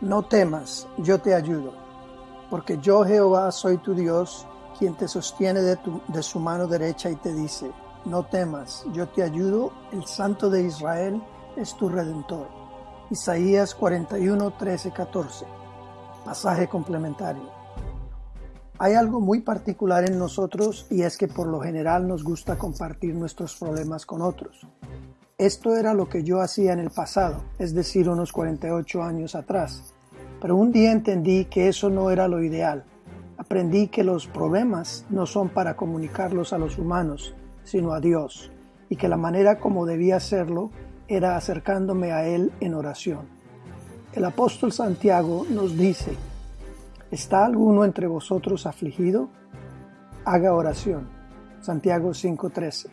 No temas, yo te ayudo, porque yo Jehová soy tu Dios, quien te sostiene de, su mano derecha y te dice, no temas, yo te ayudo, el Santo de Israel es tu Redentor. Isaías 41, 13, 14. Pasaje complementario. Hay algo muy particular en nosotros y es que por lo general nos gusta compartir nuestros problemas con otros. Esto era lo que yo hacía en el pasado, es decir, unos 48 años atrás. Pero un día entendí que eso no era lo ideal. Aprendí que los problemas no son para comunicarlos a los humanos, sino a Dios, y que la manera como debía hacerlo era acercándome a Él en oración. El apóstol Santiago nos dice, ¿está alguno entre vosotros afligido? Haga oración. Santiago 5:13.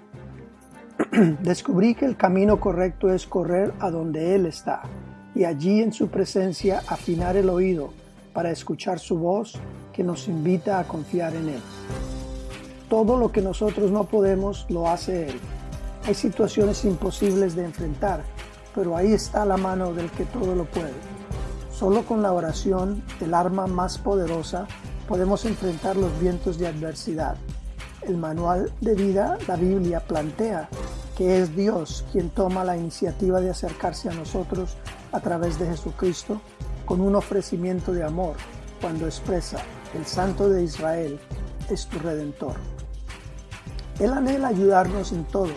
Descubrí que el camino correcto es correr a donde Él está y allí en su presencia afinar el oído para escuchar su voz que nos invita a confiar en Él. Todo lo que nosotros no podemos lo hace Él. Hay situaciones imposibles de enfrentar, pero ahí está la mano del que todo lo puede. Solo con la oración, el arma más poderosa, podemos enfrentar los vientos de adversidad. El manual de vida, la Biblia, plantea que es Dios quien toma la iniciativa de acercarse a nosotros a través de Jesucristo con un ofrecimiento de amor cuando expresa, el Santo de Israel es tu Redentor. Él anhela ayudarnos en todo,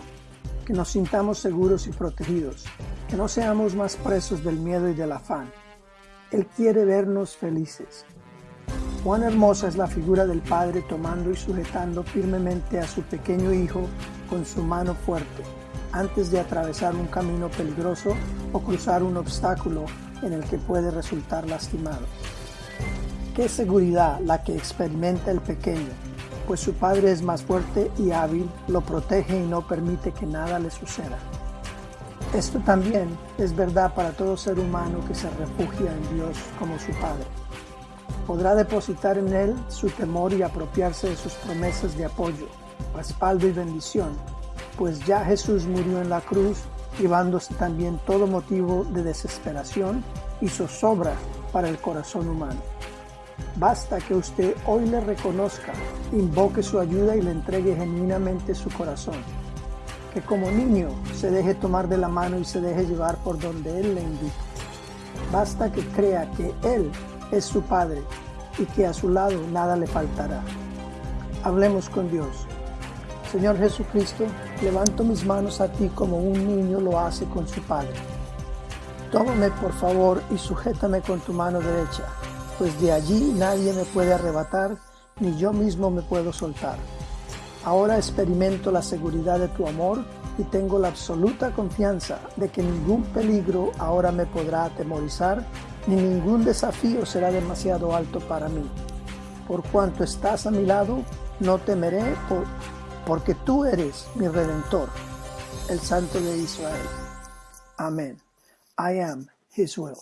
que nos sintamos seguros y protegidos, que no seamos más presos del miedo y del afán. Él quiere vernos felices. Cuán hermosa es la figura del Padre tomando y sujetando firmemente a su pequeño Hijo con su mano fuerte, antes de atravesar un camino peligroso o cruzar un obstáculo en el que puede resultar lastimado. Qué seguridad la que experimenta el pequeño, pues su padre es más fuerte y hábil, lo protege y no permite que nada le suceda. Esto también es verdad para todo ser humano que se refugia en Dios como su Padre. Podrá depositar en Él su temor y apropiarse de sus promesas de apoyo, respaldo y bendición, pues ya Jesús murió en la cruz, llevándose también todo motivo de desesperación y zozobra para el corazón humano. Basta que usted hoy le reconozca, invoque su ayuda y le entregue genuinamente su corazón. Que como niño se deje tomar de la mano y se deje llevar por donde Él le invite. Basta que crea que Él es su Padre y que a su lado nada le faltará. Hablemos con Dios. Señor Jesucristo, levanto mis manos a ti como un niño lo hace con su Padre. Tómame por favor y sujétame con tu mano derecha pues de allí nadie me puede arrebatar, ni yo mismo me puedo soltar. Ahora experimento la seguridad de tu amor y tengo la absoluta confianza de que ningún peligro ahora me podrá atemorizar, ni ningún desafío será demasiado alto para mí. Por cuanto estás a mi lado, no temeré, porque tú eres mi redentor, el Santo de Israel. Amén. I am His will.